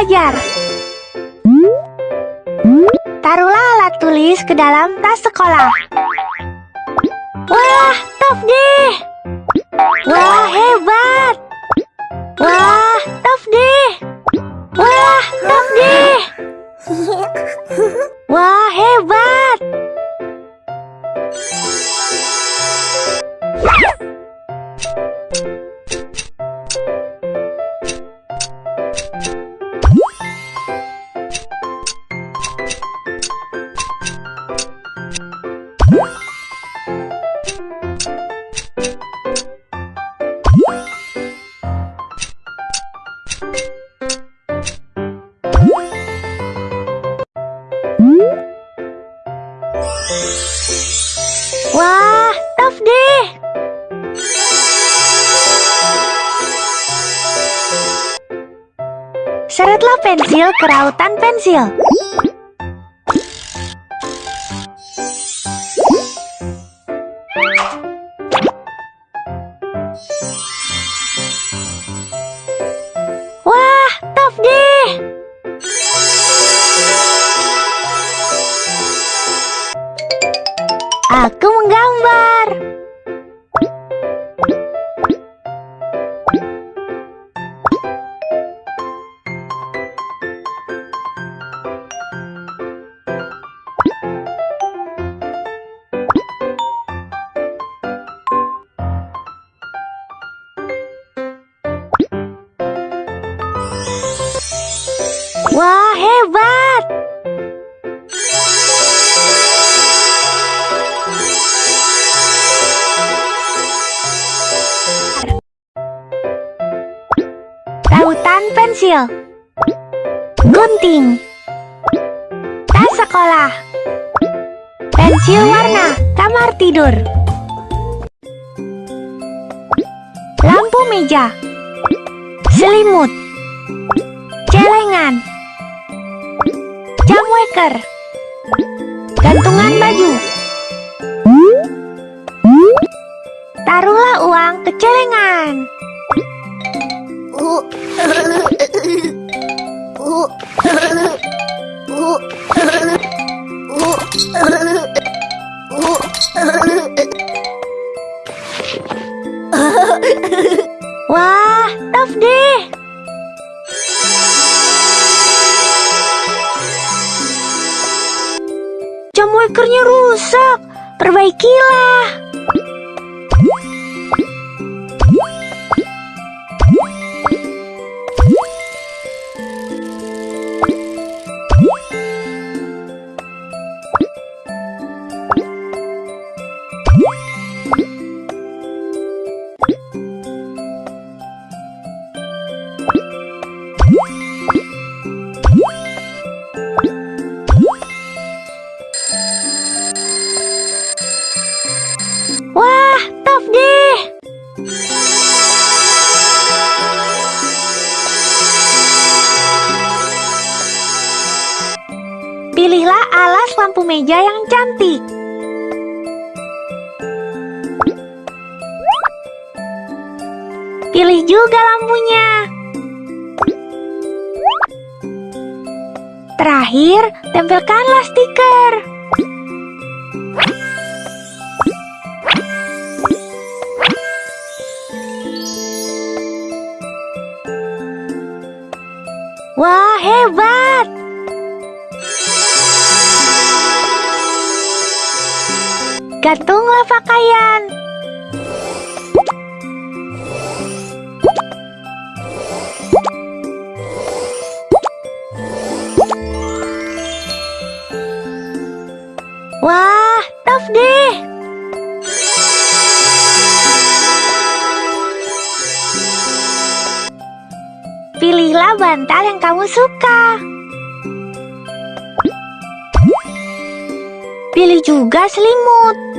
belajar. Taruhlah alat tulis ke dalam tas sekolah. Wah, top deh! Wah, hebat! Wah, top deh! Wah, top deh! Seretlah pensil ke rautan pensil. Aku menggambar. Wah, hebat! Rautan pensil. Gunting. Tas sekolah. Pensil warna Kamar tidur. Lampu meja. Selimut. Celengan. Jam waker. Gantungan baju. Taruhlah uang ke celengan Wah, top deh! Jam wakernya rusak. Perbaikilah. Meja yang cantik. Pilih juga lampunya. Terakhir, tempelkanlah stiker. Wah, hebat! Gantunglah pakaian. Wah, top deh! Pilihlah bantal yang kamu suka. Pilih juga selimut.